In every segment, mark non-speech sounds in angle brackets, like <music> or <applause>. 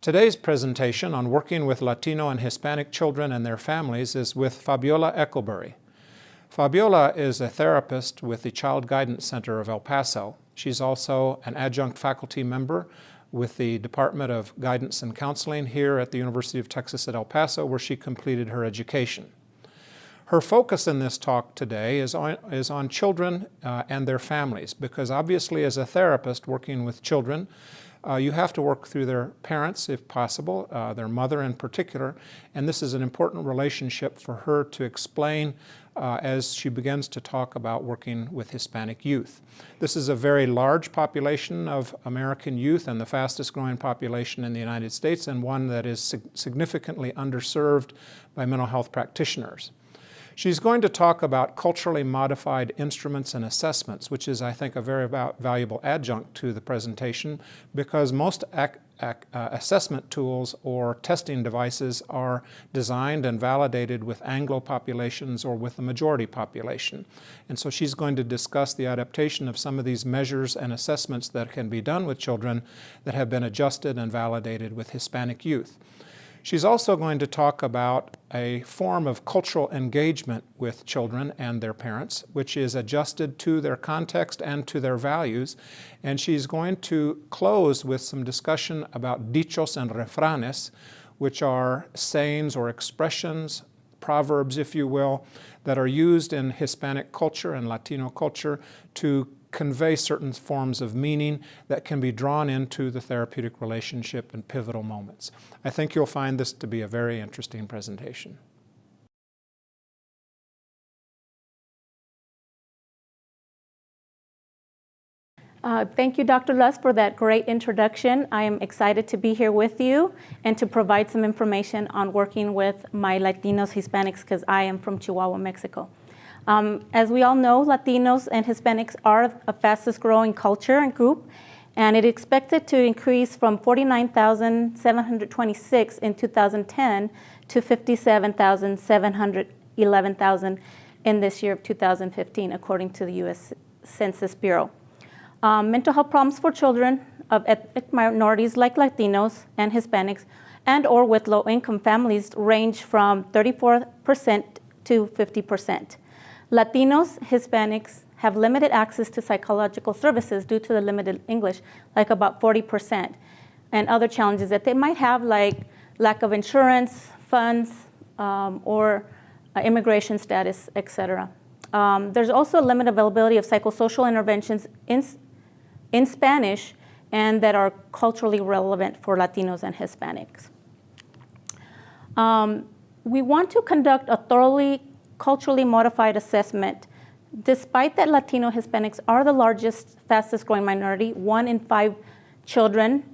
Today's presentation on working with Latino and Hispanic children and their families is with Fabiola Eckelberry. Fabiola is a therapist with the Child Guidance Center of El Paso. She's also an adjunct faculty member with the Department of Guidance and Counseling here at the University of Texas at El Paso where she completed her education. Her focus in this talk today is on, is on children uh, and their families because obviously as a therapist working with children, uh, you have to work through their parents if possible, uh, their mother in particular, and this is an important relationship for her to explain uh, as she begins to talk about working with Hispanic youth. This is a very large population of American youth and the fastest growing population in the United States and one that is sig significantly underserved by mental health practitioners. She's going to talk about culturally modified instruments and assessments, which is, I think, a very valuable adjunct to the presentation because most uh, assessment tools or testing devices are designed and validated with Anglo populations or with the majority population. And so she's going to discuss the adaptation of some of these measures and assessments that can be done with children that have been adjusted and validated with Hispanic youth. She's also going to talk about a form of cultural engagement with children and their parents, which is adjusted to their context and to their values. And she's going to close with some discussion about dichos and refranes, which are sayings or expressions, proverbs, if you will, that are used in Hispanic culture and Latino culture to convey certain forms of meaning that can be drawn into the therapeutic relationship in pivotal moments. I think you'll find this to be a very interesting presentation. Uh, thank you, Dr. Lust, for that great introduction. I am excited to be here with you and to provide some information on working with my Latinos, Hispanics, because I am from Chihuahua, Mexico. Um, as we all know, Latinos and Hispanics are a fastest growing culture and group, and it expected to increase from 49,726 in 2010 to 57,711,000 in this year of 2015, according to the U.S. Census Bureau. Um, mental health problems for children of ethnic minorities like Latinos and Hispanics and or with low-income families range from 34% to 50%. Latinos, Hispanics have limited access to psychological services due to the limited English, like about 40%, and other challenges that they might have, like lack of insurance, funds, um, or uh, immigration status, et cetera. Um, there's also a limited availability of psychosocial interventions in, in Spanish and that are culturally relevant for Latinos and Hispanics. Um, we want to conduct a thoroughly culturally modified assessment, despite that Latino Hispanics are the largest, fastest growing minority, one in five children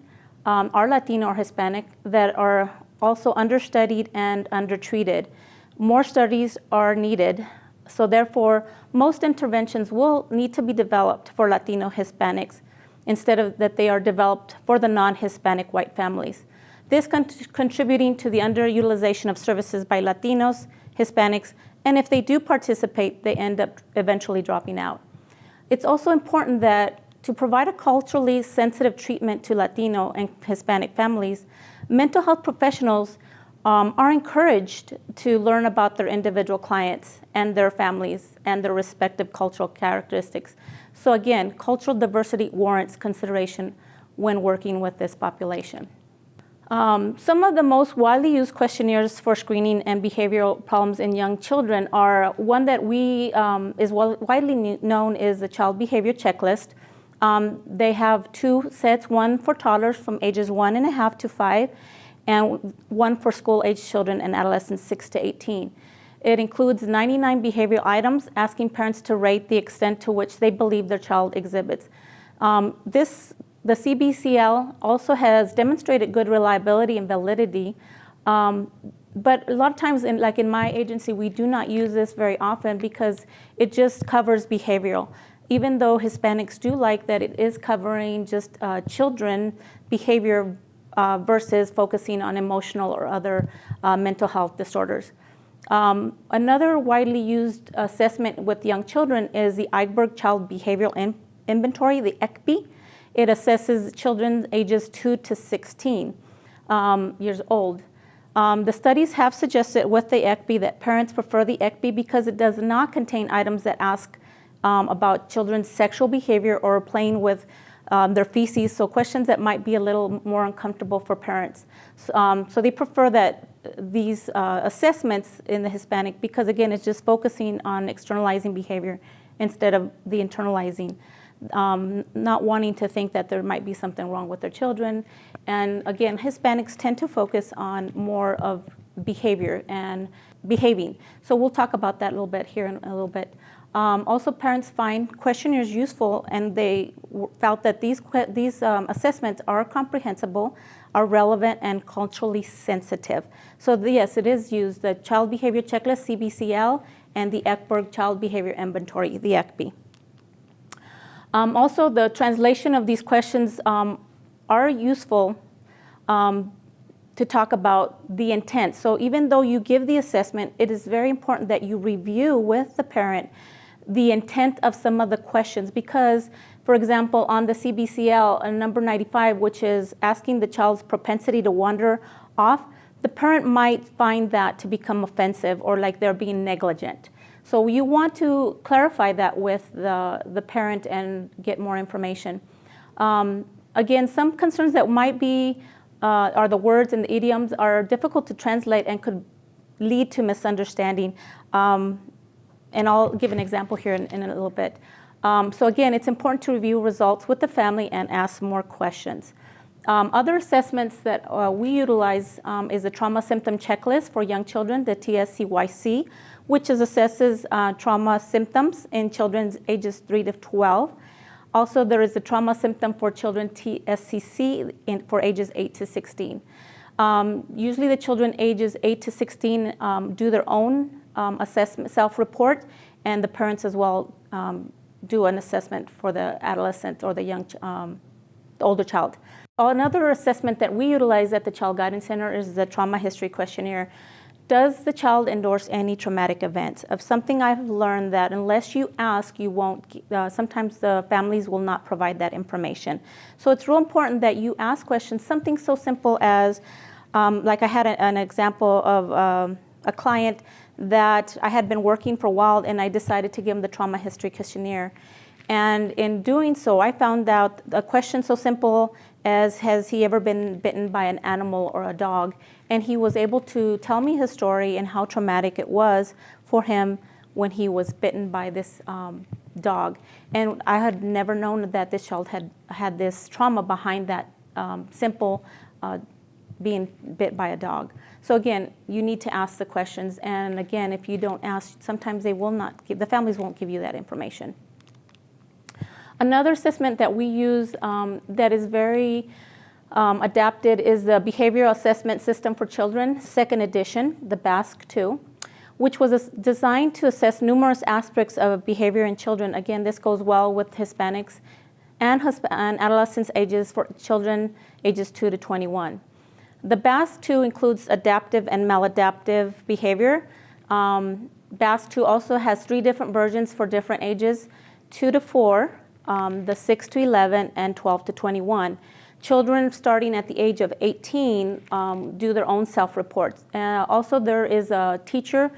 um, are Latino or Hispanic that are also understudied and undertreated. More studies are needed. So therefore, most interventions will need to be developed for Latino Hispanics instead of that they are developed for the non-Hispanic white families. This con contributing to the underutilization of services by Latinos, Hispanics, and if they do participate, they end up eventually dropping out. It's also important that to provide a culturally sensitive treatment to Latino and Hispanic families, mental health professionals um, are encouraged to learn about their individual clients and their families and their respective cultural characteristics. So again, cultural diversity warrants consideration when working with this population. Um, some of the most widely used questionnaires for screening and behavioral problems in young children are one that we um, is widely known is the Child Behavior Checklist. Um, they have two sets, one for toddlers from ages one and a half to five, and one for school-age children and adolescents six to 18. It includes 99 behavioral items asking parents to rate the extent to which they believe their child exhibits. Um, this the CBCL also has demonstrated good reliability and validity, um, but a lot of times, in, like in my agency, we do not use this very often because it just covers behavioral. Even though Hispanics do like that it is covering just uh, children behavior uh, versus focusing on emotional or other uh, mental health disorders. Um, another widely used assessment with young children is the Eyberg Child Behavioral In Inventory, the ECBI. It assesses children ages 2 to 16. um, years old. Um, the studies have suggested with the ECBI that parents prefer the ECBI because it does not contain items that ask um, about children's sexual behavior or playing with um, their feces, so questions that might be a little more uncomfortable for parents. So, um, so they prefer that these uh, assessments in the Hispanic because again, it's just focusing on externalizing behavior instead of the internalizing. Um, not wanting to think that there might be something wrong with their children. And again, Hispanics tend to focus on more of behavior and behaving. So we'll talk about that a little bit here in a little bit. Um, also, parents find questionnaires useful, and they felt that these, these um, assessments are comprehensible, are relevant, and culturally sensitive. So the, yes, it is used, the Child Behavior Checklist, CBCL, and the Eyberg Child Behavior Inventory, the ECBI. Um, also, the translation of these questions um, are useful um, to talk about the intent. So even though you give the assessment, it is very important that you review with the parent the intent of some of the questions because, for example, on the CBCL, uh, number 95, which is asking the child's propensity to wander off, the parent might find that to become offensive or like they're being negligent. So you want to clarify that with the, the parent and get more information. Um, again, some concerns that might be, uh, are the words and the idioms are difficult to translate and could lead to misunderstanding. Um, and I'll give an example here in, in a little bit. Um, so again, it's important to review results with the family and ask more questions. Um, other assessments that uh, we utilize um, is the trauma symptom checklist for young children, the TSCYC, which is assesses uh, trauma symptoms in children ages 3 to 12. Also, there is the trauma symptom for children TSCC in, for ages 8 to 16. Um, usually the children ages 8 to 16 um, do their own um, assessment, self-report, and the parents as well um, do an assessment for the adolescent or the young, the older child. Another assessment that we utilize at the Child Guidance Center is the trauma history questionnaire. Does the child endorse any traumatic events? Of something I've learned that unless you ask, you won't, uh, sometimes the families will not provide that information. So it's real important that you ask questions, something so simple as, um, like I had a, an example of um, a client that I had been working for a while and I decided to give him the trauma history questionnaire. And in doing so, I found out a question so simple as has he ever been bitten by an animal or a dog? And he was able to tell me his story and how traumatic it was for him when he was bitten by this um, dog. And I had never known that this child had had this trauma behind that um, simple uh, being bit by a dog. So again, you need to ask the questions. And again, if you don't ask, sometimes they will not give, the families won't give you that information. Another assessment that we use um, that is very um, adapted is the Behavioral Assessment System for Children, second edition, the BASC 2, which was designed to assess numerous aspects of behavior in children. Again, this goes well with Hispanics and, and adolescents ages for children ages 2 to 21. The BASC-2 includes adaptive and maladaptive behavior. Um, BASC-2 also has three different versions for different ages, 2 to 4, um, the 6 to 11, and 12 to 21. Children starting at the age of 18 um, do their own self-reports. Uh, also, there is a teacher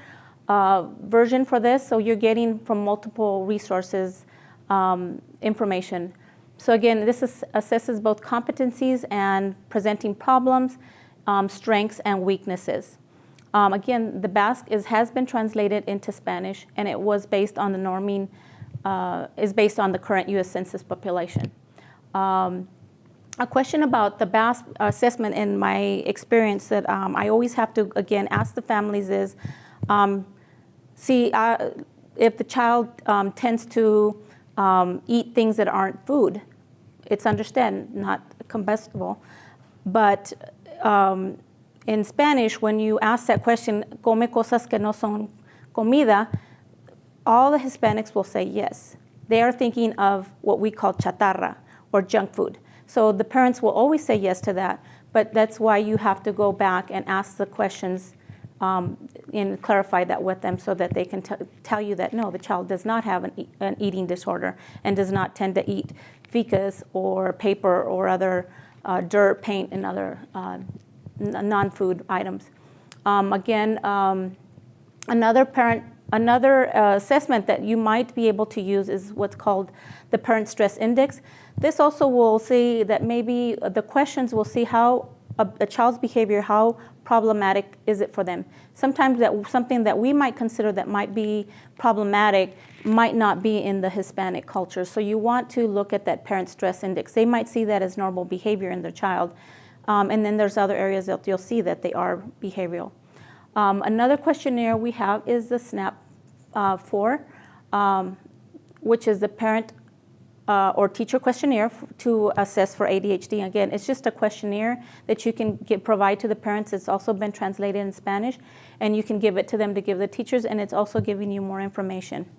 uh, version for this, so you're getting from multiple resources um, information. So again, this is, assesses both competencies and presenting problems, um, strengths and weaknesses. Um, again, the BASC is, has been translated into Spanish, and it was based on the norming, uh, is based on the current U.S. Census population. Um, a question about the BASC assessment in my experience that um, I always have to, again, ask the families is, um, see, uh, if the child um, tends to eat things that aren't food, it's understand, not combustible, but um, in Spanish, when you ask that question, come cosas que no son comida, all the Hispanics will say yes. They are thinking of what we call chatarra or junk food. So the parents will always say yes to that, but that's why you have to go back and ask the questions um, and clarify that with them so that they can tell you that no, the child does not have an, e an, eating disorder and does not tend to eat fecus or paper or other uh, dirt, paint, and other uh, non-food items. Um, again, um, another parent, another uh, assessment that you might be able to use is what's called the Parent Stress Index. This also will see that maybe the questions will see how a, a child's behavior, how problematic is it for them. Sometimes that something that we might consider that might be problematic might not be in the Hispanic culture. So you want to look at that parent stress index. They might see that as normal behavior in their child. Um, and then there's other areas that you'll see that they are behavioral. Um, another questionnaire we have is the SNAP uh, 4, um, which is the parent uh, or teacher questionnaire to assess for ADHD. Again, it's just a questionnaire that you can provide to the parents. It's also been translated in Spanish, and you can give it to them to give the teachers, and it's also giving you more information.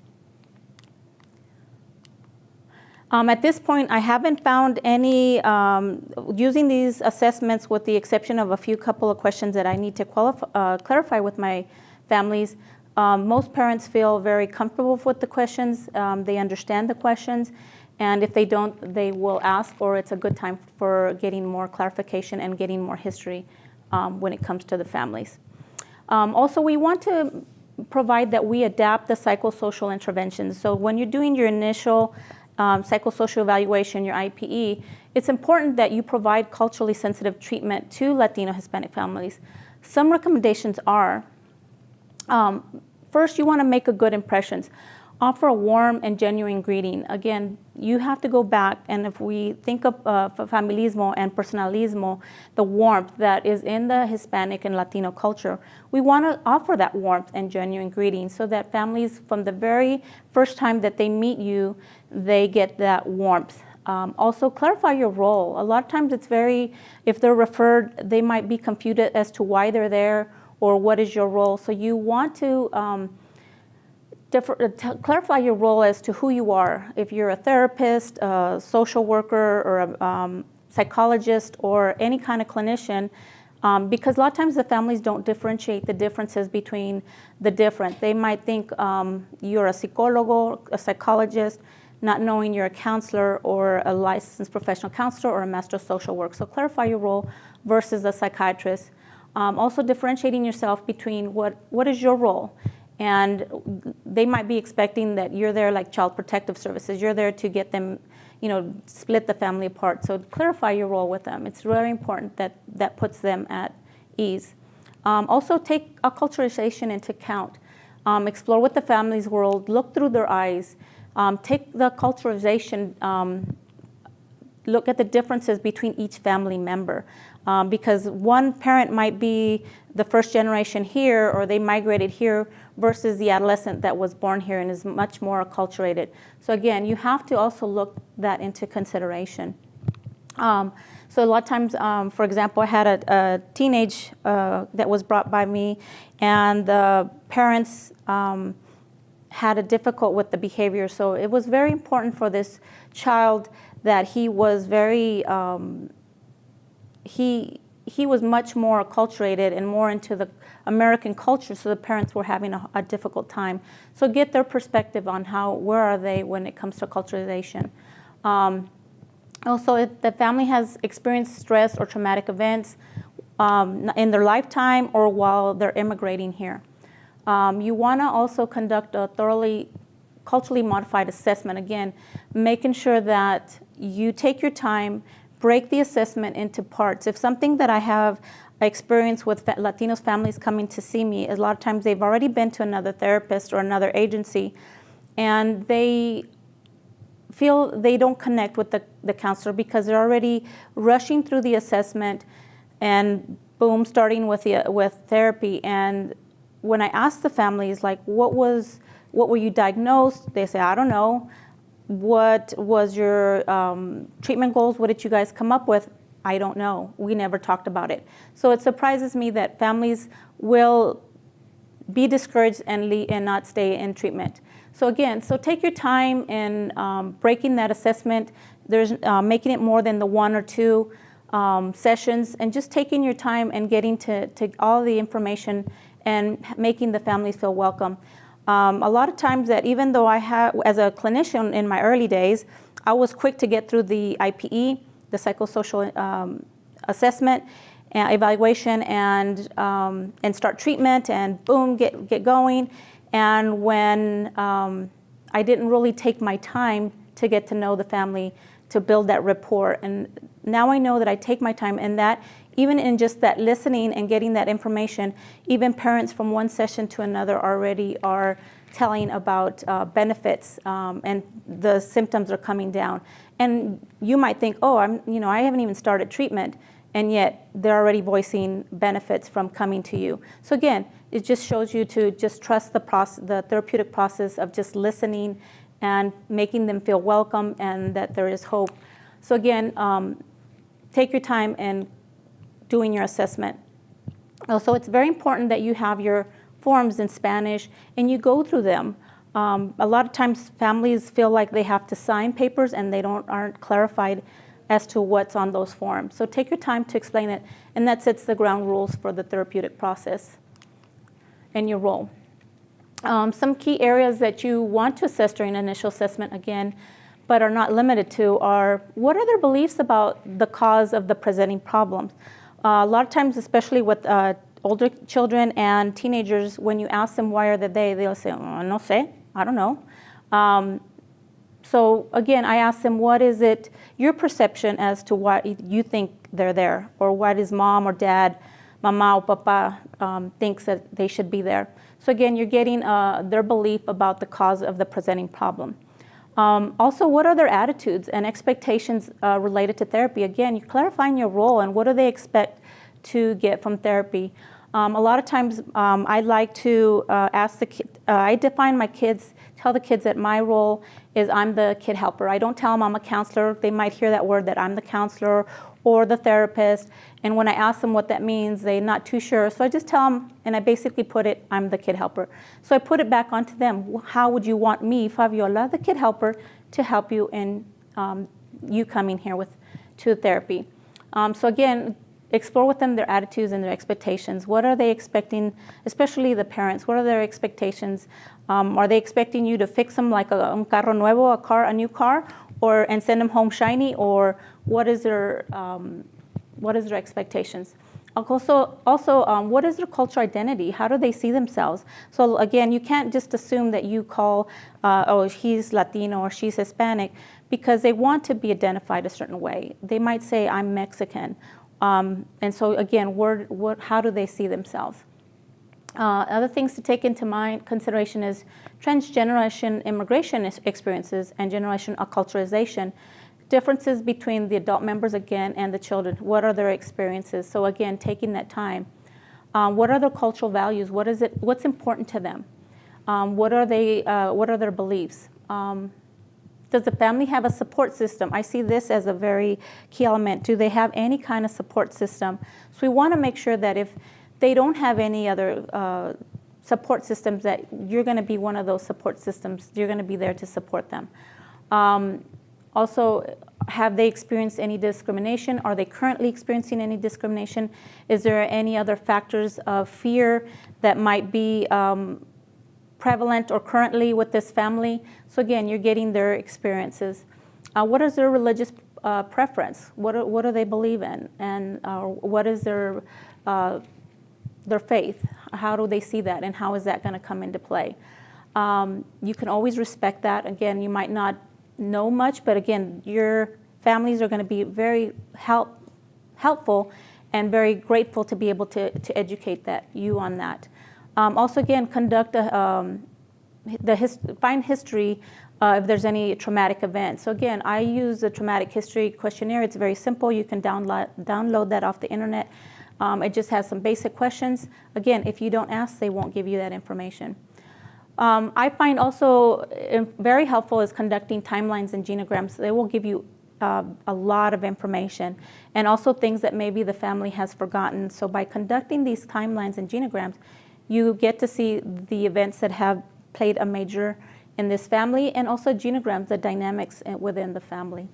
Um, at this point, I haven't found any, um, using these assessments with the exception of a few couple of questions that I need to uh, clarify with my families. Um, most parents feel very comfortable with the questions. Um, they understand the questions. And if they don't, they will ask, or it's a good time for getting more clarification and getting more history um, when it comes to the families. Um, also, we want to provide that we adapt the psychosocial interventions. So when you're doing your initial um, psychosocial evaluation, your IPE, it's important that you provide culturally sensitive treatment to Latino Hispanic families. Some recommendations are um, first, you want to make a good impressions. Offer a warm and genuine greeting. Again, you have to go back, and if we think of uh, familismo and personalismo, the warmth that is in the Hispanic and Latino culture, we want to offer that warmth and genuine greeting so that families, from the very first time that they meet you, they get that warmth. Um, also, clarify your role. A lot of times, it's very, if they're referred, they might be confused as to why they're there or what is your role. So, you want to um, differ, uh, clarify your role as to who you are. If you're a therapist, a social worker, or a um, psychologist, or any kind of clinician, um, because a lot of times the families don't differentiate the differences between the different. They might think um, you're a psychologo, a psychologist, not knowing you're a counselor or a licensed professional counselor or a master of social work. So clarify your role versus a psychiatrist. Um, also differentiating yourself between what, what is your role? And they might be expecting that you're there like child protective services. You're there to get them you know split the family apart. So clarify your role with them. It's very important that that puts them at ease. Um, also take acculturation into account. Um, explore what the family's world look through their eyes um, take the culturalization um, look at the differences between each family member um, because one parent might be the first generation here or they migrated here versus the adolescent that was born here and is much more acculturated. So again, you have to also look that into consideration. Um, so a lot of times, um, for example, I had a, a teenage uh, that was brought by me, and the parents um, had a difficult with the behavior. So it was very important for this child that he was very um, he he was much more acculturated and more into the American culture, so the parents were having a, a, difficult time. So get their perspective on how where are they when it comes to culturalization. Um, also, if the family has experienced stress or traumatic events um, in their lifetime or while they're immigrating here. Um, you want to also conduct a thoroughly culturally modified assessment. Again, making sure that you take your time break the assessment into parts. If something that I have experience with Latinos families coming to see me, a lot of times they've already been to another therapist or another agency, and they feel they don't connect with the, the counselor because they're already rushing through the assessment and boom, starting with the, with therapy. And when I ask the families, like, what was, what were you diagnosed? They say, I don't know. What was your um, treatment goals? What did you guys come up with? I don't know. We never talked about it. So it surprises me that families will be discouraged and, and not stay in treatment. So again, so take your time in um, breaking that assessment. There's uh, making it more than the one or two um, sessions, and just taking your time and getting to, to all the information and making the families feel welcome. Um, a lot of times that even though I had, as a clinician in my early days, I was quick to get through the IPE, the psychosocial um, assessment, uh, evaluation and, um, and start treatment and boom, get, get going. And when um, I didn't really take my time to get to know the family, to build that rapport. And now I know that I take my time and that even in just that listening and getting that information, even parents from one session to another already are telling about uh, benefits um, and the symptoms are coming down. And you might think, oh, I'm, you know, I haven't even started treatment, and yet they're already voicing benefits from coming to you. So again, it just shows you to just trust the process, the therapeutic process of just listening and making them feel welcome and that there is hope. So again, um, take your time and doing your assessment. Also, it's very important that you have your forms in Spanish and you go through them. Um, a lot of times families feel like they have to sign papers and they don't aren't clarified as to what's on those forms. So take your time to explain it and that sets the ground rules for the therapeutic process and your role. Um, some key areas that you want to assess during initial assessment again, but are not limited to are what are their beliefs about the cause of the presenting problems? Uh, a lot of times, especially with uh, older children and teenagers, when you ask them why are they, they'll say, oh, no sé, I don't know. Um, so again, I ask them, what is it, your perception as to why you think they're there, or why does mom or dad, mama or papa um, thinks that they should be there. So again, you're getting uh, their belief about the cause of the presenting problem. Um, also, what are their attitudes and expectations uh, related to therapy? Again, you're clarifying your role and what do they expect to get from therapy. Um, a lot of times, um, I like to uh, ask the kid, uh, I define my kids, tell the kids that my role is I'm the kid helper. I don't tell them I'm a counselor. They might hear that word that I'm the counselor or the therapist. And when I ask them what that means, they're not too sure. So I just tell them, and I basically put it, I'm the kid helper. So I put it back onto them. How would you want me, Fabiola, the kid helper, to help you in um, you coming here with to therapy? Um, so again, explore with them their attitudes and their expectations. What are they expecting, especially the parents? What are their expectations? Um, are they expecting you to fix them like a un carro nuevo, a car, a new car, or and send them home shiny, or what is their um, what is their expectations? Also, also um, what is their cultural identity? How do they see themselves? So again, you can't just assume that you call, uh, oh, he's Latino or she's Hispanic, because they want to be identified a certain way. They might say, I'm Mexican. Um, and so again, what, how do they see themselves? Uh, other things to take into mind consideration is transgeneration immigration experiences and generation acculturation differences between the adult members again and the children. What are their experiences? So again, taking that time. Um, what are their cultural values? What is it? What's important to them? Um, what are they? Uh, what are their beliefs? Um, does the family have a support system? I see this as a very key element. Do they have any kind of support system? So we want to make sure that if they don't have any other uh, support systems, that you're going to be one of those support systems. You're going to be there to support them. Also, have they experienced any discrimination? Are they currently experiencing any discrimination? Is there any other factors of fear that might be um, prevalent or currently with this family? So again, you're getting their experiences. Uh, what is their religious uh, preference? What, are, what do they believe in? And uh, what is their, uh, their faith? How do they see that? And how is that going to come into play? Um, you can always respect that. Again, you might not know much, but again, your families are going to be very help, helpful and very grateful to be able to, to educate that you on that. Um, also, again, conduct a, um, the his, find history uh, if there's any traumatic event. So again, I use the traumatic history questionnaire. It's very simple. You can download download that off the internet. Um, it just has some basic questions. Again, if you don't ask, they won't give you that information. Um, I find also uh, very helpful is conducting timelines and genograms. They will give you uh, a lot of information and also things that maybe the family has forgotten. So by conducting these timelines and genograms, you get to see the events that have played a major in this family and also genograms, the dynamics within the family.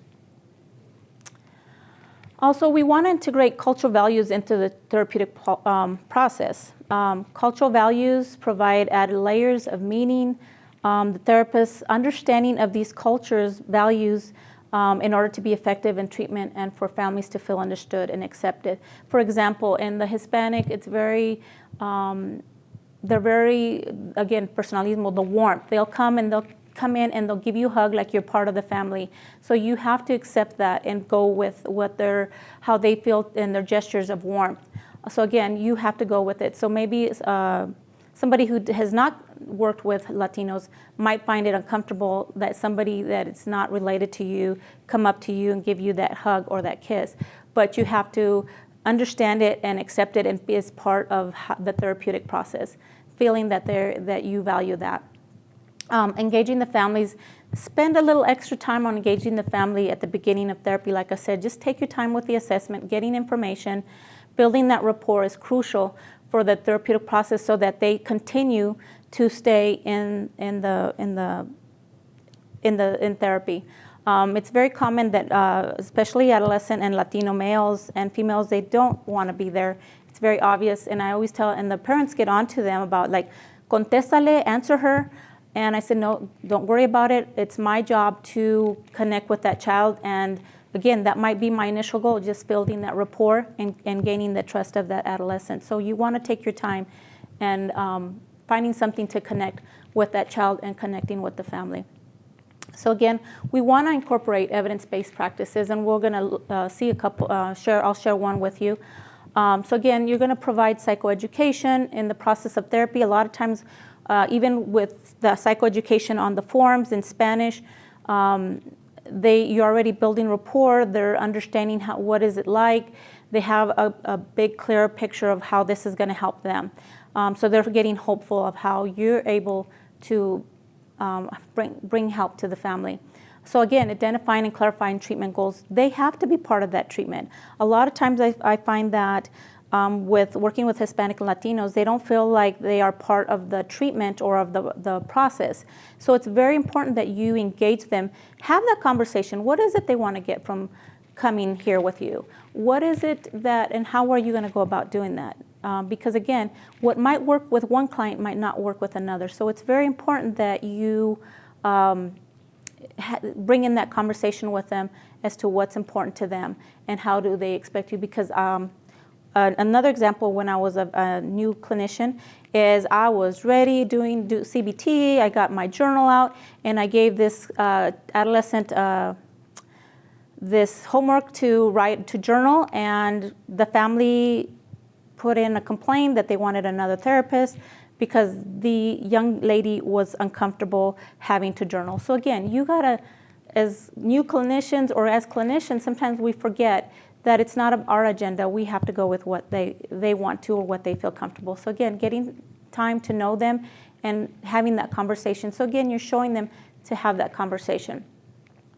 Also, we want to integrate cultural values into the therapeutic um, process. Um, cultural values provide added layers of meaning. Um, the therapist's understanding of these cultures' values um, in order to be effective in treatment and for families to feel understood and accepted. For example, in the Hispanic, it's very, um, they're very, again, personalismo, the warmth. They'll come and they'll come in and they'll give you a hug like you're part of the family. So you have to accept that and go with what their, how they feel and their gestures of warmth. So again, you have to go with it. So maybe uh, somebody who has not worked with Latinos might find it uncomfortable that somebody that is not related to you come up to you and give you that hug or that kiss. But you have to understand it and accept it and be as part of the therapeutic process, feeling that, that you value that. Um, engaging the families, spend a little extra time on engaging the family at the beginning of therapy. Like I said, just take your time with the assessment, getting information, building that rapport is crucial for the therapeutic process so that they continue to stay in, in, the, in, the, in, the, in therapy. Um, it's very common that, uh, especially adolescent and Latino males and females, they don't want to be there. It's very obvious, and I always tell, and the parents get on to them about like, contéstale, answer her. And I said, no, don't worry about it. It's my job to connect with that child and again, that might be my initial goal, just building that rapport and, and gaining the trust of that adolescent. So you want to take your time and um, finding something to connect with that child and connecting with the family. So again, we want to incorporate evidence-based practices, and we're going to uh, see a couple. Uh, share, I'll share one with you. Um, so again, you're going to provide psychoeducation in the process of therapy. A lot of times, uh, even with the psychoeducation on the forms in Spanish, um, they you're already building rapport. They're understanding how what is it like. They have a, a big, clear picture of how this is going to help them. Um, so they're getting hopeful of how you're able to um, bring bring help to the family. So again, identifying and clarifying treatment goals, they have to be part of that treatment. A lot of times I, I find that um, with working with Hispanic and Latinos, they don't feel like they are part of the treatment or of the, the process. So it's very important that you engage them, have that conversation. What is it they want to get from coming here with you? What is it that, and how are you going to go about doing that? Um, because again, what might work with one client might not work with another. So it's very important that you um, bring in that conversation with them as to what's important to them and how do they expect you. Because um, uh, another example when I was a, a, new clinician is I was ready doing do CBT, I got my journal out, and I gave this uh, adolescent uh, this homework to write to journal, and the family put in a complaint that they wanted another therapist because the young lady was uncomfortable having to journal. So again, you gotta, as new clinicians or as clinicians, sometimes we forget that it's not our agenda. We have to go with what they, they want to or what they feel comfortable. So again, getting time to know them and having that conversation. So again, you're showing them to have that conversation.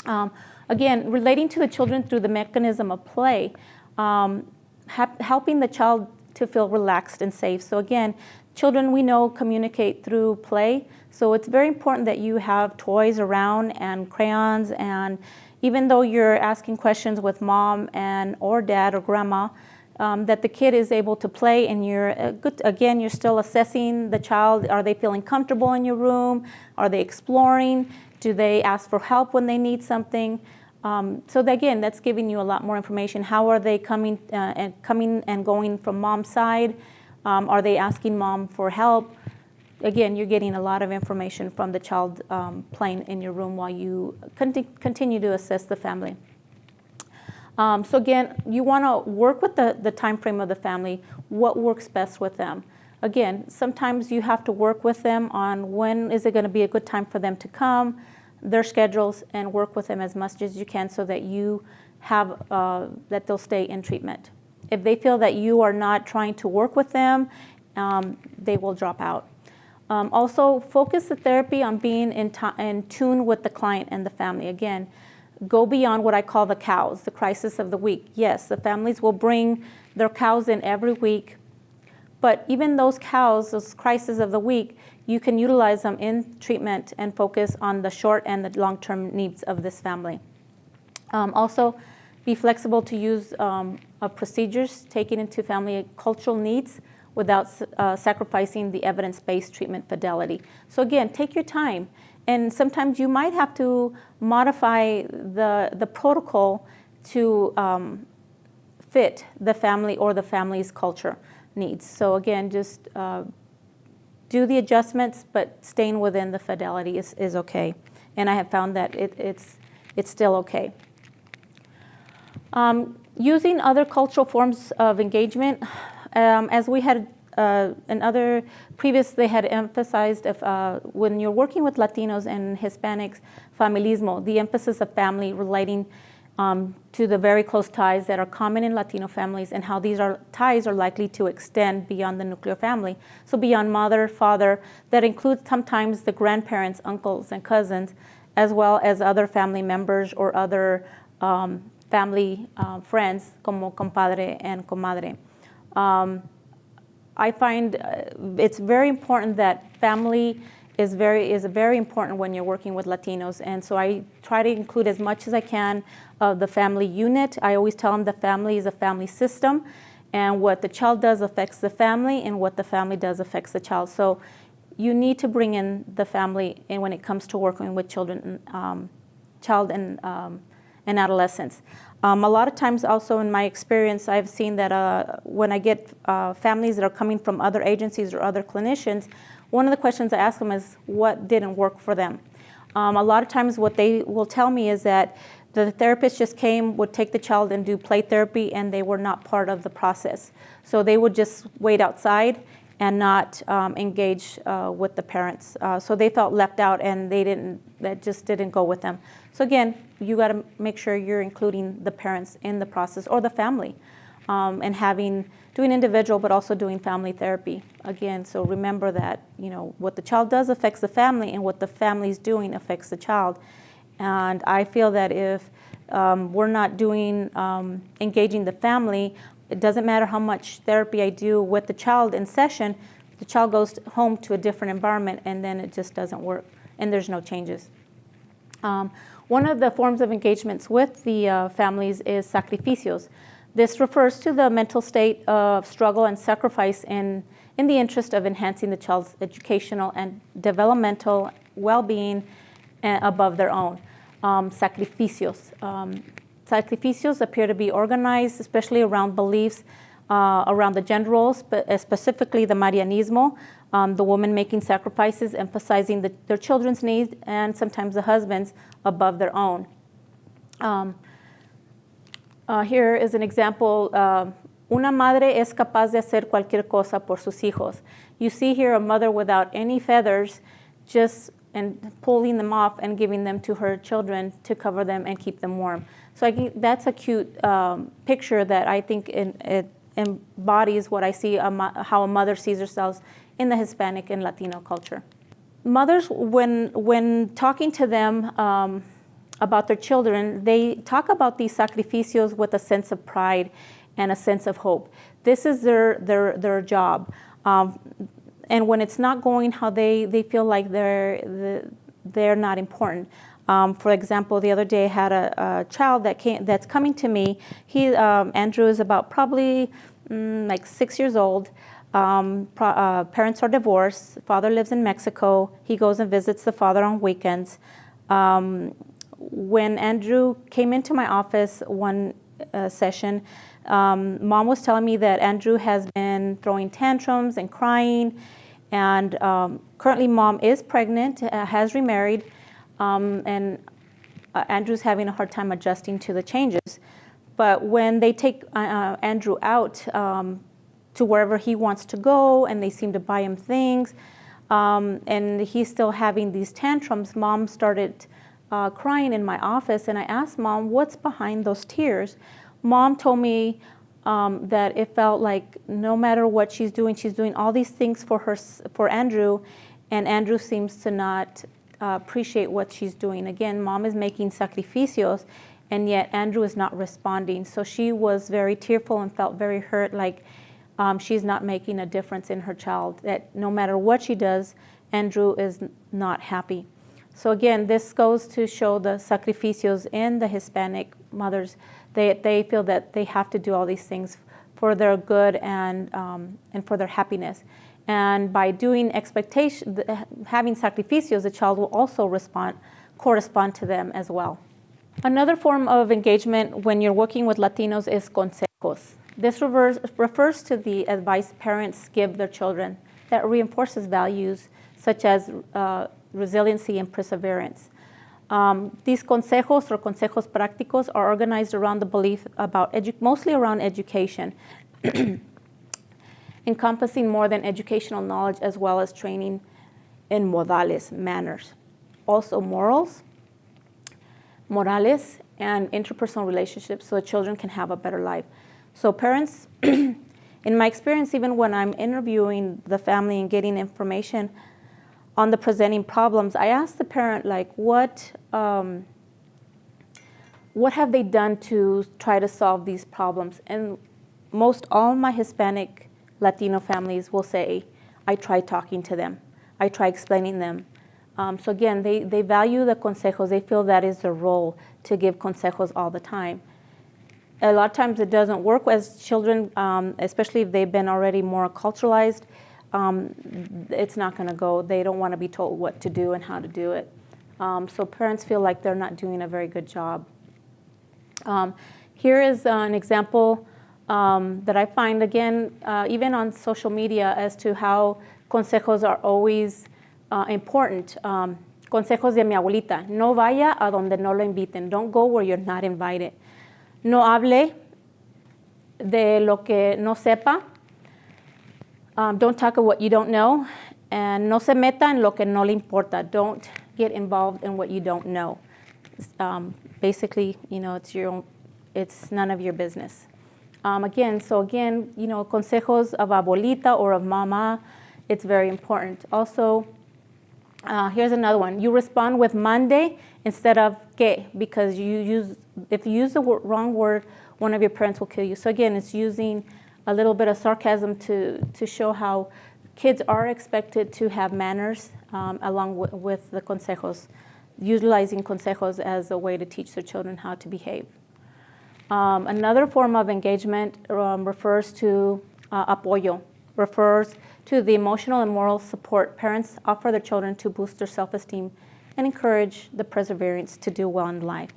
Um, again, relating to the children through the mechanism of play, um, helping the child to feel relaxed and safe. So again, children we know communicate through play. So it's very important that you have toys around and crayons and even though you're asking questions with mom and or dad or grandma, um, that the kid is able to play and you're uh, good, again you're still assessing the child. Are they feeling comfortable in your room? Are they exploring? Do they ask for help when they need something? Um, so that, again that's giving you a lot more information. How are they coming uh, and coming and going from mom's side? Um, are they asking mom for help again, you're getting a lot of information from the child um, playing in your room while you conti continue to assess the family. Um, so again, you want to work with the, the time frame of the family, what works best with them. Again, sometimes you have to work with them on when is it going to be a good time for them to come, their schedules, and work with them as much as you can so that you have, uh, that they'll stay in treatment. If they feel that you are not trying to work with them, um, they will drop out. Um, also, focus the therapy on being in, in tune with the client and the family. Again, go beyond what I call the cows, the crisis of the week. Yes, the families will bring their cows in every week, but even those cows, those crises of the week, you can utilize them in treatment and focus on the short and the long-term needs of this family. Um, also, be flexible to use um, procedures taking into family cultural needs without uh, sacrificing the evidence-based treatment fidelity. So again, take your time and sometimes you might have to modify the, the protocol to um, fit the family or the family's culture needs. So again, just uh, do the adjustments, but staying within the fidelity is, is okay. And I have found that it, it's, it's still okay. Um, using other cultural forms of engagement, um, as we had uh, in other previous, they had emphasized if, uh, when you're working with Latinos and Hispanics, familismo, the emphasis of family relating um, to the very close ties that are common in Latino families and how these are, ties are likely to extend beyond the nuclear family. So beyond mother, father, that includes sometimes the grandparents, uncles, and cousins, as well as other family members or other um, family uh, friends, como compadre and comadre. Um, I find uh, it's very important that family is very is very important when you're working with Latinos, and so I try to include as much as I can of the family unit. I always tell them the family is a family system, and what the child does affects the family, and what the family does affects the child. So you need to bring in the family in when it comes to working with children, um, child and um, and adolescents. Um, a lot of times, also in my experience, I've seen that uh, when I get uh, families that are coming from other agencies or other clinicians, one of the questions I ask them is what didn't work for them. Um, a lot of times, what they will tell me is that the therapist just came, would take the child and do play therapy, and they were not part of the process. So they would just wait outside and not um, engage uh, with the parents. Uh, so they felt left out, and they didn't. That just didn't go with them. So again, you got to make sure you're including the parents in the process or the family, um, and having doing individual but also doing family therapy. Again, so remember that you know what the child does affects the family, and what the family is doing affects the child. And I feel that if um, we're not doing um, engaging the family, it doesn't matter how much therapy I do with the child in session. The child goes home to a different environment, and then it just doesn't work, and there's no changes. Um, one of the forms of engagements with the uh, families is sacrificios. This refers to the mental state of struggle and sacrifice in, in the interest of enhancing the child's educational and developmental well being uh, above their own. Um, sacrificios. Um, sacrificios appear to be organized, especially around beliefs uh, around the gender roles, but uh, specifically the Marianismo, um, the woman making sacrifices, emphasizing the, their children's needs and sometimes the husbands above their own. Um, uh, here is an example. Uh, Una madre es capaz de hacer cualquier cosa por sus hijos. You see here a mother without any feathers, just and pulling them off and giving them to her children to cover them and keep them warm. So I think that's a cute um, picture that I think in, it embodies what I see a how a mother sees herself in the Hispanic and Latino culture. Mothers, when when talking to them. Um, about their children, they talk about these sacrificios with a sense of pride and a sense of hope. This is their their their job. Um, and when it's not going how they, they feel like they're, they're not important. Um, for example, the other day I had a, a, child that came, that's coming to me. He, um, Andrew is about probably mm, like six years old. Um, uh, parents are divorced. Father lives in Mexico. He goes and visits the father on weekends. Um, when Andrew came into my office one uh, session, um, mom was telling me that Andrew has been throwing tantrums and crying, and um, currently mom is pregnant, uh, has remarried, um, and uh, Andrew's having a hard time adjusting to the changes. But when they take uh, uh Andrew out um, to wherever he wants to go, and they seem to buy him things, um, and he's still having these tantrums, mom started uh, crying in my office, and I asked mom, "What's behind those tears?" mom told me um, that it felt like no matter what she's doing, she's doing all these things for her for Andrew, and Andrew seems to not uh, appreciate what she's doing. Again, mom is making sacrificios, and yet Andrew is not responding. So she was very tearful and felt very hurt, like um, she's not making a difference in her child. That no matter what she does, Andrew is not happy. So again, this goes to show the sacrificios in the Hispanic mothers they, they feel that they have to do all these things for their good and, um, and for their happiness. And by doing expectation, having sacrificios, the child will also respond, correspond to them as well. Another form of engagement when you're working with Latinos is consejos. This refers, refers to the advice parents give their children that reinforces values such as uh, resiliency and perseverance. Um, these consejos or consejos prácticos are organized around the belief about mostly around education, <clears throat> encompassing more than educational knowledge as well as training in modales, manners. Also morals, morales, and interpersonal relationships so the children can have a better life. So parents, <clears throat> in my experience, even when I'm interviewing the family and getting information, on the presenting problems, I ask the parent, like, what, um, what have they done to try to solve these problems? And most all my Hispanic Latino families will say, I try talking to them. I try explaining them. Um, so again, they, they value the consejos. They feel that is their role to give consejos all the time. A lot of times it doesn't work as children, um, especially if they've been already more culturalized um, it's not going to go. They don't want to be told what to do and how to do it. Um, so parents feel like they're not doing a very good job. Um, here is uh, an example um, that I find again, uh, even on social media, as to how consejos are always uh, important. Um, consejos de mi abuelita: No vaya a donde no lo inviten. Don't go where you're not invited. No hable de lo que no sepa um, don't talk of what you don't know. And no se meta en lo que no le importa. Don't get involved in what you don't know. Um, basically, you know, it's your own, it's none of your business. Um, again, so again, you know, consejos of abuelita or of mama, it's very important. Also, uh, here's another one. You respond with mande instead of que because you use, if you use the wrong word, one of your parents will kill you. So again, it's using a little bit of sarcasm to, to show how kids are expected to have manners um, along with the consejos, utilizing consejos as a way to teach their children how to behave. Um, another form of engagement um, refers to uh, apoyo, refers to the emotional and moral support parents offer their children to boost their self-esteem and encourage the perseverance to do well in life.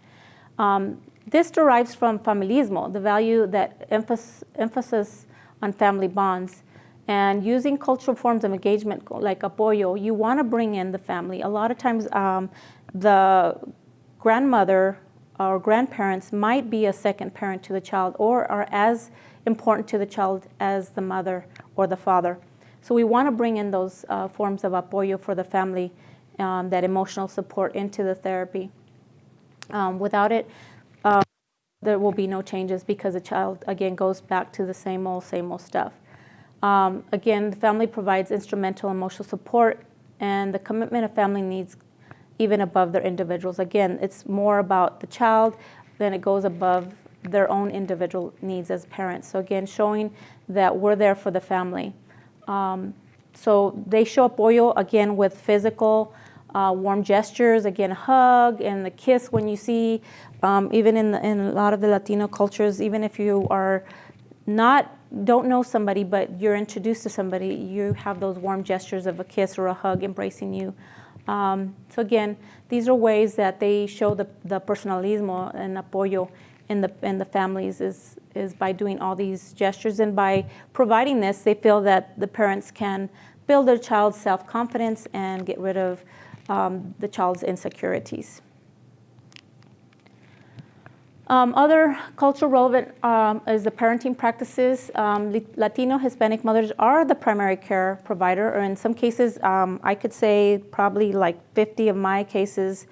Um, this derives from familismo, the value that emphasis, emphasis on family bonds. And using cultural forms of engagement like apoyo, you want to bring in the family. A lot of times, um, the grandmother or grandparents might be a second parent to the child or are as important to the child as the mother or the father. So we want to bring in those uh, forms of apoyo for the family, um, that emotional support into the therapy. Um, without it, uh, there will be no changes because the child, again, goes back to the same old, same old stuff. Um, again, the family provides instrumental emotional support and the commitment of family needs even above their individuals. Again, it's more about the child than it goes above their own individual needs as parents. So again, showing that we're there for the family. Um, so they show apoyo again with physical uh, warm gestures, again, hug and the kiss when you see, um, even in, the, in a lot of the Latino cultures, even if you are not, don't know somebody, but you're introduced to somebody, you have those warm gestures of a kiss or a hug embracing you. Um, so again, these are ways that they show the, the personalismo and apoyo in the, in the families is, is by doing all these gestures and by providing this, they feel that the parents can build their child's self-confidence and get rid of um, the child's insecurities. Um, other cultural relevant um, is the parenting practices. Um, Latino Hispanic mothers are the primary care provider, or in some cases, um, I could say probably like 50 of my cases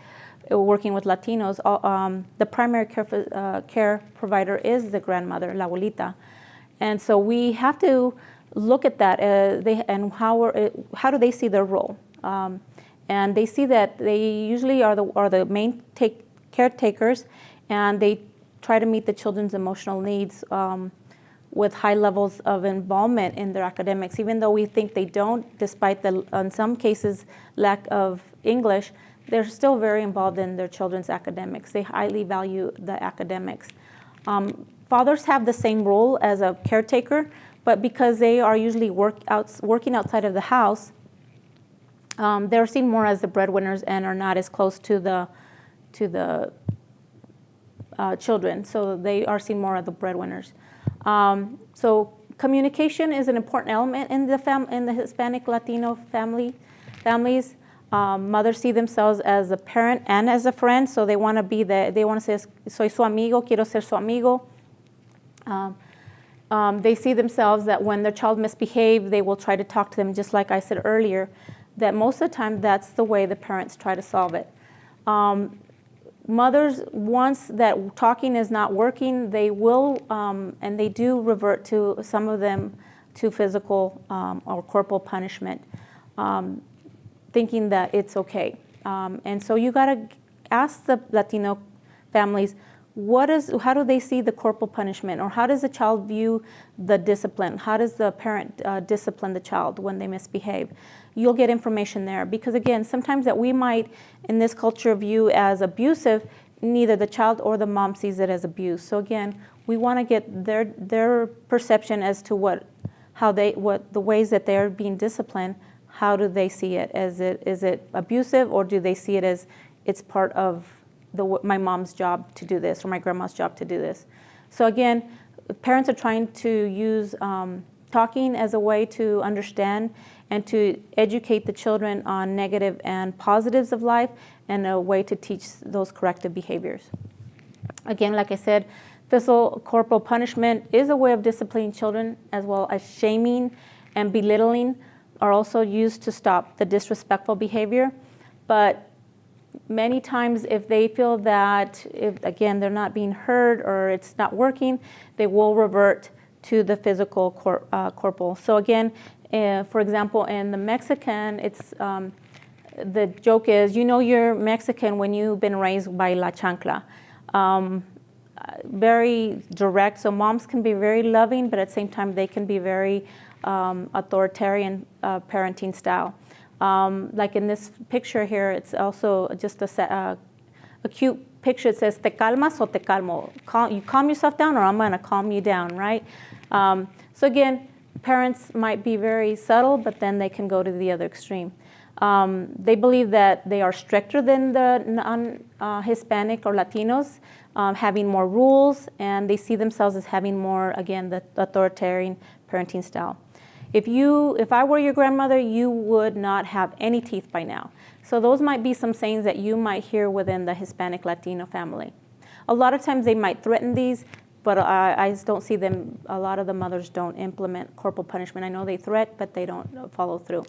uh, working with Latinos, um, the primary care, uh, care provider is the grandmother, la abuelita. And so we have to look at that uh, they, and how, uh, how do they see their role. Um, and they see that they usually are the, are the main take, caretakers and they try to meet the children's emotional needs um, with high levels of involvement in their academics, even though we think they don't, despite the, in some cases, lack of English, they're still very involved in their children's academics. They highly value the academics. Um, fathers have the same role as a caretaker, but because they are usually work out, working outside of the house, um, they're seen more as the breadwinners and are not as close to the to the uh, children. So they are seen more as the breadwinners. Um, so communication is an important element in the fam- in the Hispanic Latino family families. Um, mothers see themselves as a parent and as a friend, so they want to be the they want to say soy su amigo, quiero ser su amigo. Um, um, they see themselves that when their child misbehaves, they will try to talk to them, just like I said earlier, that most of the time that's the way the parents try to solve it. Um, mothers, once that talking is not working, they will, um, and they do revert to some of them to physical um, or corporal punishment, um, thinking that it's okay. Um, and so you got to ask the Latino families, what is, how do they see the corporal punishment? Or how does the child view the discipline? How does the parent uh, discipline the child when they misbehave? You'll get information there. Because again, sometimes that we might, in this culture, view as abusive, neither the child or the mom sees it as abuse. So again, we want to get their, their perception as to what, how they, what the ways that they're being disciplined, how do they see it? Is it, is it abusive or do they see it as it's part of the, my mom's job to do this or my grandma's job to do this. So again, parents are trying to use um, talking as a way to understand and to educate the children on negative and positives of life and a way to teach those corrective behaviors. Again, like I said, physical corporal punishment is a way of disciplining children as well as shaming and belittling are also used to stop the disrespectful behavior. But many times if they feel that if again they're not being heard or it's not working they will revert to the physical cor- uh, corporal so again uh, for example in the mexican it's um, the joke is you know you're mexican when you've been raised by la chancla um, very direct so moms can be very loving but at the same time they can be very um, authoritarian uh, parenting style um, like in this picture here, it's also just a, uh, a cute picture. It says, te calmas o te calmo. Cal- you calm yourself down or I'm to calm you down, right? Um, so again, parents might be very subtle, but then they can go to the other extreme. Um, they believe that they are stricter than the non-Hispanic uh, or Latinos, um, having more rules, and they see themselves as having more, again, the authoritarian parenting style. If you, if I were your grandmother, you would not have any teeth by now. So those might be some sayings that you might hear within the Hispanic Latino family. A lot of times they might threaten these, but I, I don't see them, a lot of the mothers don't implement corporal punishment. I know they threat, but they don't follow through.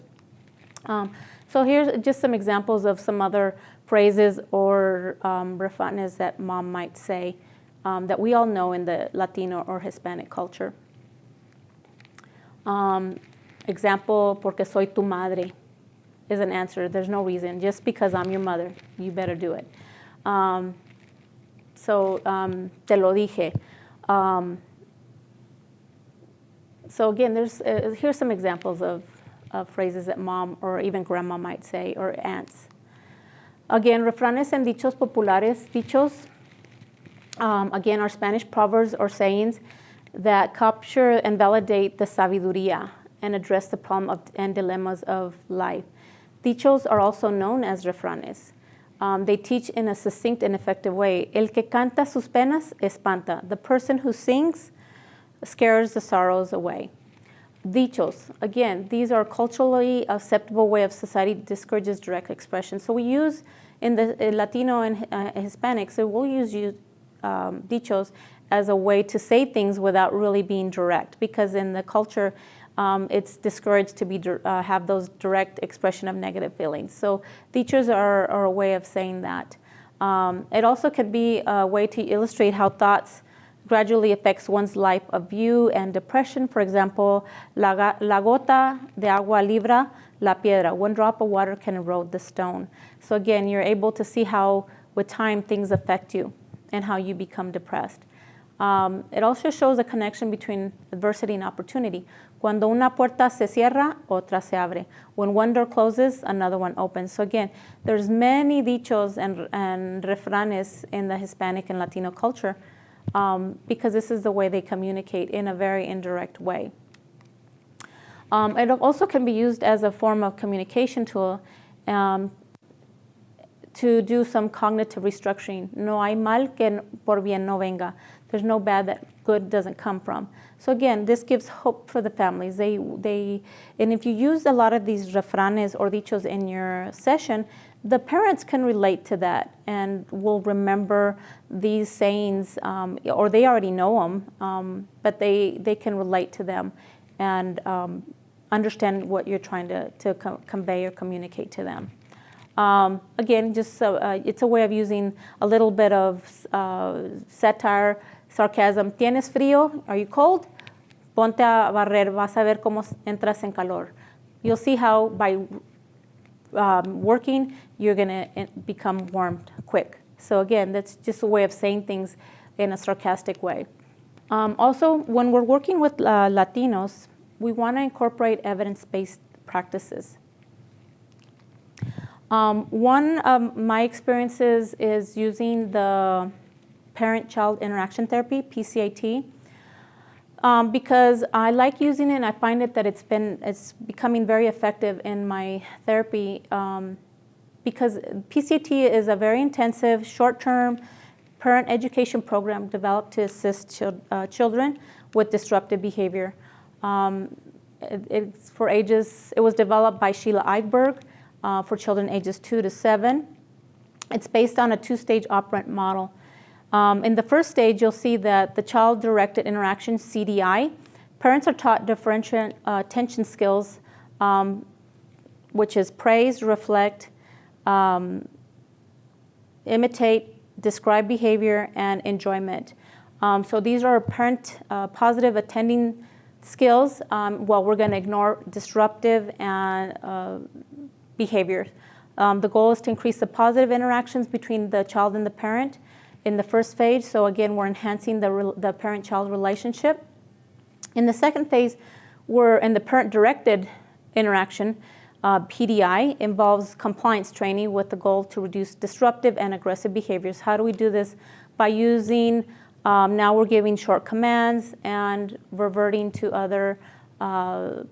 Um, so here's just some examples of some other phrases or um, that mom might say um, that we all know in the Latino or Hispanic culture. Um, example, porque soy tu madre is an answer. There's no reason. Just because I'm your mother, you better do it. Um, so, um, te lo dije. Um, so again, there's uh, here's some examples of, of phrases that mom or even grandma might say or aunts. Again, refranes and dichos populares. Dichos, um, again, are Spanish proverbs or sayings that capture and validate the sabiduría and address the problem of, and dilemmas of life. Dichos are also known as refranes. Um, they teach in a succinct and effective way. El que canta sus penas espanta. The person who sings scares the sorrows away. Dichos, again, these are culturally acceptable way of society discourages direct expression. So we use in the in Latino and uh, Hispanic, so we'll use um, dichos as a way to say things without really being direct because in the culture um, it's discouraged to be uh, have those direct expression of negative feelings. So teachers are, are a way of saying that. Um, it also could be a way to illustrate how thoughts gradually affects one's life of view and depression. For example la, la gota de agua libra la piedra. One drop of water can erode the stone. So again you're able to see how with time things affect you and how you become depressed. Um, it also shows a connection between adversity and opportunity. Cuando una puerta se cierra, otra se abre. When one door closes, another one opens. So again, there's many dichos and, and refranes in the Hispanic and Latino culture um, because this is the way they communicate in a very indirect way. Um, it also can be used as a form of communication tool um, to do some cognitive restructuring. No hay mal que por bien no venga. There's no bad that good doesn't come from. So again, this gives hope for the families. They, they, and if you use a lot of these refranes or dichos in your session, the parents can relate to that and will remember these sayings, um, or they already know them, um, but they, they can relate to them and um, understand what you're trying to, to co convey or communicate to them. Um, again, just uh, it's a way of using a little bit of uh, satire, sarcasm. ¿Tienes frío? Are you cold? Ponte a barrer, vas a ver cómo entras en calor. You'll see how by um, working, you're going to eh, become warmed quick. So again, that's just a way of saying things in a sarcastic way. Um, also, when we're working with uh, Latinos, we want to incorporate evidence-based practices. Um, one of my experiences is using the parent-child interaction therapy, PCIT, um, because I like using it and I find it that it's been, it's becoming very effective in my therapy um, because PCIT is a very intensive, short-term parent education program developed to assist uh, children with disruptive behavior. Um, it, it's for ages, it was developed by Sheila Eyberg, uh, for children ages two to seven. It's based on a two-stage operant model. Um, in the first stage, you'll see that the child-directed interaction, CDI, parents are taught differential uh, attention skills, um, which is praise, reflect, um, imitate, describe behavior, and enjoyment. Um, so these are parent uh, positive attending skills, um, while we're going to ignore disruptive and uh, behaviors. Um, the goal is to increase the positive interactions between the child and the parent in the first phase. So again, we're enhancing the, the parent-child relationship. In the second phase, we're in the parent-directed interaction. Uh, PDI involves compliance training with the goal to reduce disruptive and aggressive behaviors. How do we do this? By using, um, now we're giving short commands and reverting to other uh,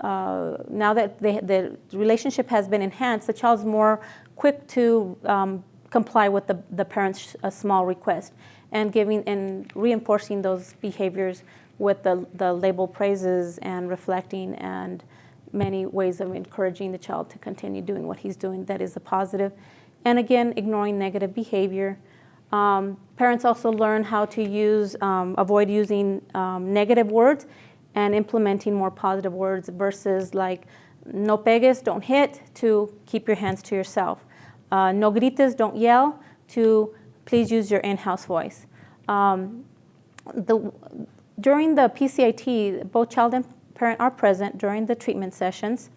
uh, now that the, the, relationship has been enhanced, the child's more quick to um, comply with the, the parent's uh, small request and giving and reinforcing those behaviors with the, the label praises and reflecting and many ways of encouraging the child to continue doing what he's doing that is a positive. And again, ignoring negative behavior. Um, parents also learn how to use, um, avoid using um, negative words and implementing more positive words versus like no pegues, don't hit, to keep your hands to yourself. Uh, no grites, don't yell, to please use your in-house voice. Um, the, during the PCIT, both child and parent are present during the treatment sessions.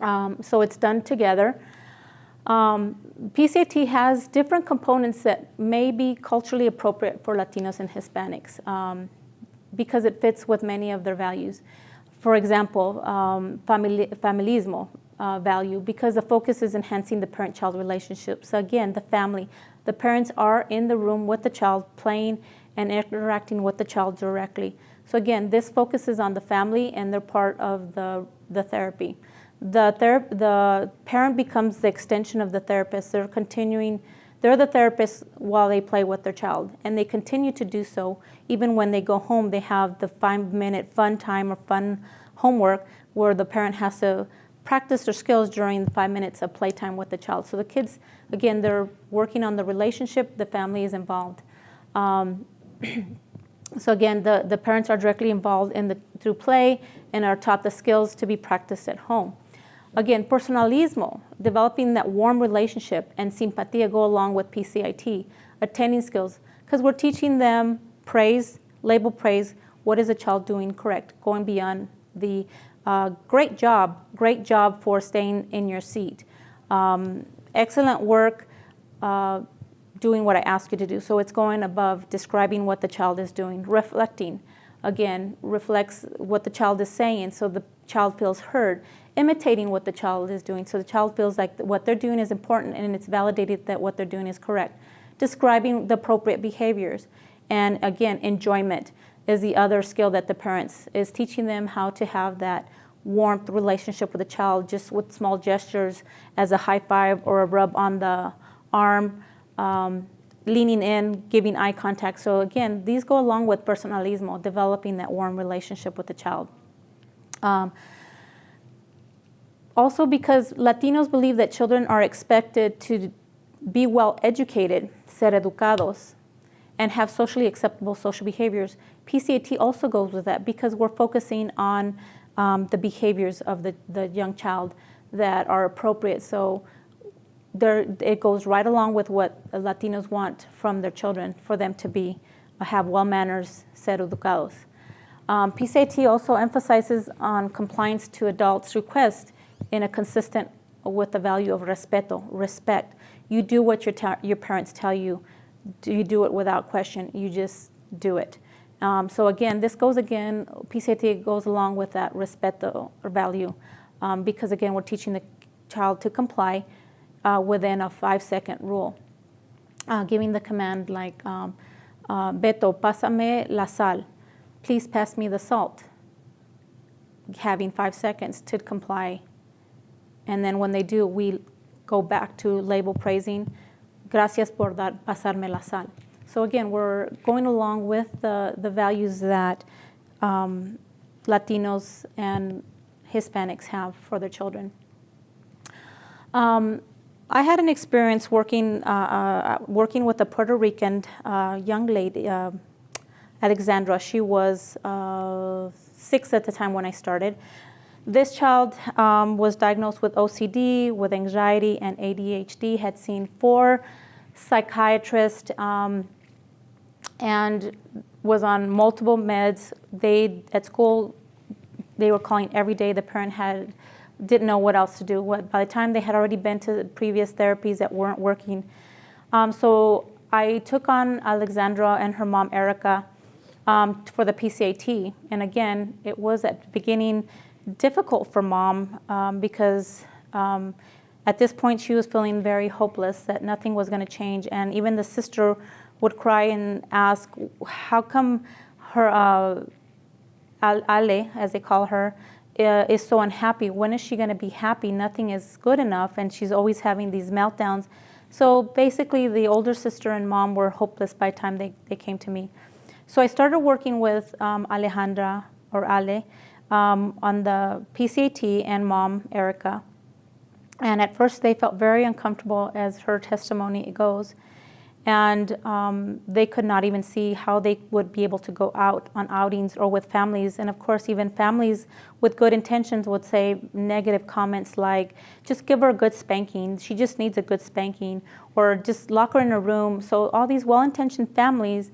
Um, so it's done together. Um, PCIT has different components that may be culturally appropriate for Latinos and Hispanics. Um, because it fits with many of their values. For example, um, famili familismo uh, value, because the focus is enhancing the parent-child relationship. So again, the family, the parents are in the room with the child, playing and interacting with the child directly. So again, this focuses on the family and they're part of the, the therapy. The, ther the parent becomes the extension of the therapist. They're continuing they're the therapist while they play with their child, and they continue to do so. Even when they go home, they have the five-minute fun time or fun homework where the parent has to practice their skills during the five minutes of playtime with the child. So the kids, again, they're working on the relationship, the family is involved. Um, <clears throat> so again, the, the parents are directly involved in the, through play and are taught the skills to be practiced at home. Again, personalismo, developing that warm relationship and simpatía go along with PCIT, attending skills, because we're teaching them praise, label praise, what is a child doing correct, going beyond the uh, great job, great job for staying in your seat. Um, excellent work uh, doing what I ask you to do. So it's going above describing what the child is doing, reflecting, again, reflects what the child is saying so the child feels heard imitating what the child is doing so the child feels like what they're doing is important and it's validated that what they're doing is correct. describing the appropriate behaviors. And again, enjoyment is the other skill that the parents is teaching them how to have that warmth relationship with the child just with small gestures as a high five or a rub on the arm, um, leaning in, giving eye contact. So again, these go along with personalismo, developing that warm relationship with the child. Um, also because Latinos believe that children are expected to be well educated, ser educados, and have socially acceptable social behaviors. PCIT also goes with that because we're focusing on um, the behaviors of the, the young child that are appropriate. So there, it goes right along with what Latinos want from their children for them to be uh, have well manners, ser educados. Um, PCIT also emphasizes on compliance to adults' requests in a consistent with the value of respeto, respect. You do what your, your parents tell you. Do you do it without question? You just do it. Um, so again, this goes again, PCIT goes along with that respeto or value um, because again, we're teaching the child to comply uh, within a five second rule. Uh, giving the command like, um, uh, Beto, pásame la sal. Please pass me the salt. Having five seconds to comply. And then when they do, we go back to label praising, gracias por dar, pasarme la sal. So again, we're going along with the, the values that um, Latinos and Hispanics have for their children. Um, I had an experience working, uh, uh, working with a Puerto Rican uh, young lady, uh, Alexandra. She was uh, six at the time when I started. This child um, was diagnosed with OCD, with anxiety, and ADHD, had seen four psychiatrists. Um, and was on multiple meds. They at school, they were calling every day. The parent had didn't know what else to do. By the time they had already been to previous therapies that weren't working, um, so I took on Alexandra and her mom Erica um, for the PCIT. And again, it was at the beginning difficult for mom um, because um, at this point she was feeling very hopeless that nothing was going to change, and even the sister would cry and ask, how come her uh, Ale, as they call her, uh, is so unhappy? When is she going to be happy? Nothing is good enough, and she's always having these meltdowns. So basically, the older sister and mom were hopeless by the time they, they came to me. So I started working with um, Alejandra or Ale um, on the PCIT and mom, Erica. And at first, they felt very uncomfortable, as her testimony goes and um, they could not even see how they would be able to go out on outings or with families. And of course, even families with good intentions would say negative comments like, just give her a good spanking, she just needs a good spanking, or just lock her in a room. So, all these well intentioned families,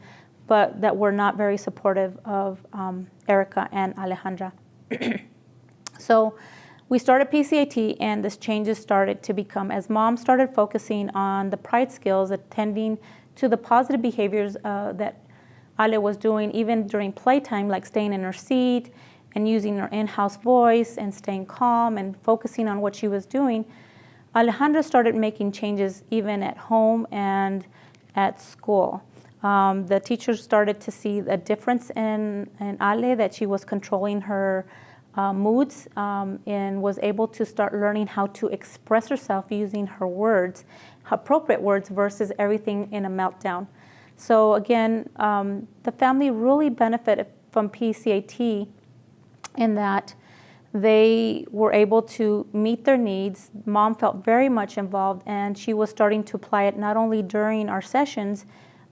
but that were not very supportive of um, Erica and Alejandra. <clears throat> so, we started PCIT and this changes started to become as mom started focusing on the pride skills, attending to the positive behaviors uh, that Ale was doing even during playtime, like staying in her seat and using her in-house voice and staying calm and focusing on what she was doing. Alejandra started making changes even at home and at school. Um, the teachers started to see a difference in, in Ale, that she was controlling her uh, moods um, and was able to start learning how to express herself using her words, appropriate words, versus everything in a meltdown. So, again, um, the family really benefited from PCIT in that they were able to meet their needs. Mom felt very much involved, and she was starting to apply it not only during our sessions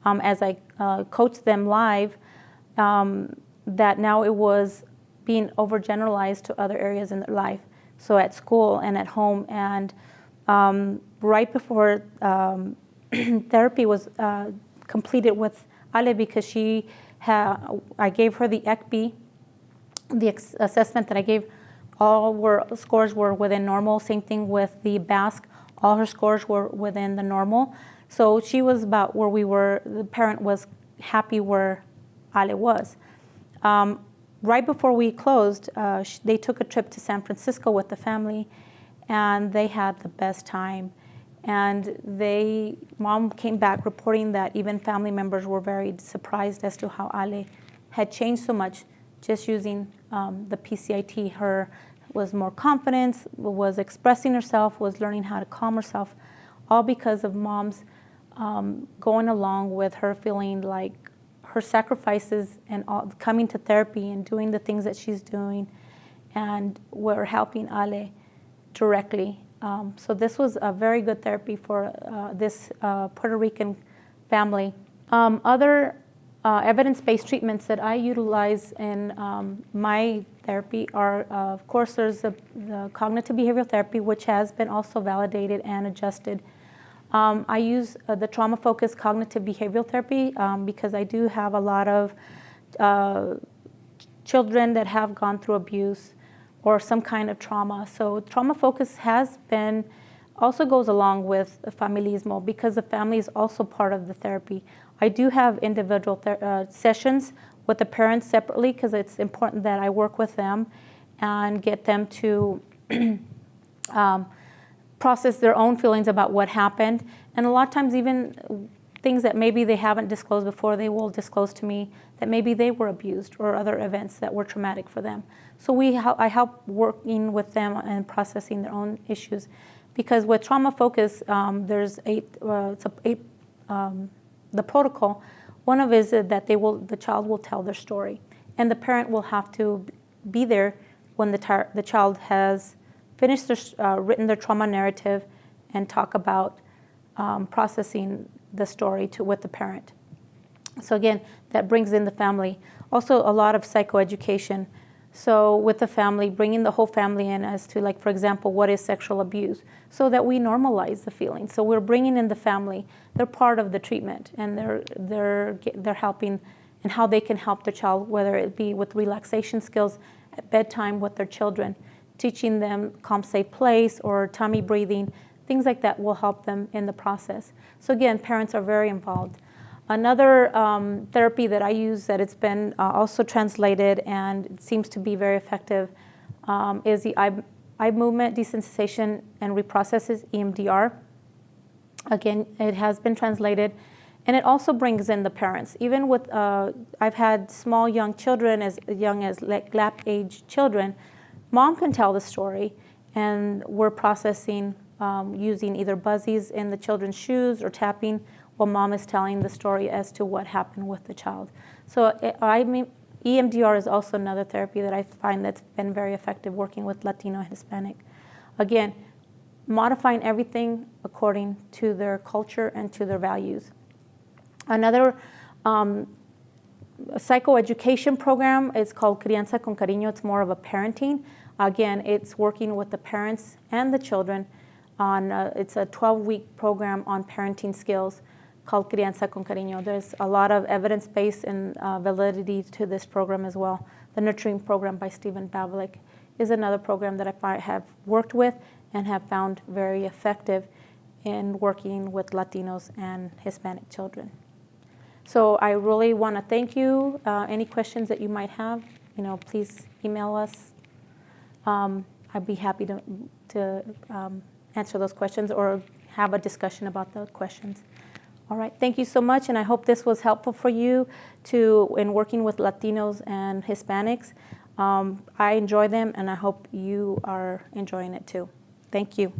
um, as I uh, coached them live, um, that now it was being overgeneralized to other areas in their life. So at school and at home. And um, right before um, <clears throat> therapy was uh, completed with Ale, because she I gave her the ECBI, the assessment that I gave, all were scores were within normal. Same thing with the BASC, all her scores were within the normal. So she was about where we were. The parent was happy where Ale was. Um, right before we closed, uh, they took a trip to San Francisco with the family, and they had the best time. And they, mom came back reporting that even family members were very surprised as to how Ale had changed so much just using um, the PCIT. Her was more confidence, was expressing herself, was learning how to calm herself, all because of mom's um, going along with her feeling like her sacrifices and all, coming to therapy and doing the things that she's doing, and we're helping Ale directly. Um, so this was a very good therapy for uh, this uh, Puerto Rican family. Um, other uh, evidence-based treatments that I utilize in um, my therapy are, of course, there's the, the, cognitive behavioral therapy, which has been also validated and adjusted. Um, I use uh, the trauma-focused cognitive behavioral therapy um, because I do have a lot of uh, children that have gone through abuse or some kind of trauma. So trauma focus has been also goes along with familismo because the family is also part of the therapy. I do have individual uh, sessions with the parents separately because it's important that I work with them and get them to <clears throat> um, process their own feelings about what happened. And a lot of times, even things that maybe they haven't disclosed before, they will disclose to me that maybe they were abused or other events that were traumatic for them. So we, I help working with them and processing their own issues, because with trauma focus, um, there's eight, uh, it's a eight, um, the protocol. One of is that they will, the child will tell their story, and the parent will have to be there when the, the child has finished their, uh, written their trauma narrative, and talk about um, processing the story to with the parent. So again, that brings in the family. Also, a lot of psychoeducation. So with the family, bringing the whole family in as to like, for example, what is sexual abuse, so that we normalize the feeling. So we're bringing in the family. They're part of the treatment, and they're they're they're helping, and how they can help the child, whether it be with relaxation skills at bedtime with their children, teaching them calm, safe place or tummy breathing, things like that will help them in the process. So again, parents are very involved. Another um, therapy that I use that it's been uh, also translated and seems to be very effective um, is the eye, eye movement desensitization and reprocesses, EMDR. Again, it has been translated and it also brings in the parents. Even with, uh, I've had small young children as young as like lap age children, mom can tell the story and we're processing um, using either buzzies in the children's shoes or tapping while mom is telling the story as to what happened with the child. So eh, I mean, EMDR is also another therapy that I find that's been very effective working with Latino and Hispanic. Again, modifying everything according to their culture and to their values. Another um, psychoeducation program is called Crianza con Cariño. It's more of a parenting. Again, it's working with the parents and the children on, uh, it's a 12-week program on parenting skills called Crianza con Cariño. There's a lot of evidence-based and uh, validity to this program as well. The Nurturing Program by Stephen Bavolek is another program that I have worked with and have found very effective in working with Latinos and Hispanic children. So I really want to thank you. Uh, any questions that you might have, you know, please email us. Um, I'd be happy to, to um, answer those questions or have a discussion about the questions. All right, thank you so much, and I hope this was helpful for you to in working with Latinos and Hispanics. Um, I enjoy them, and I hope you are enjoying it too. Thank you.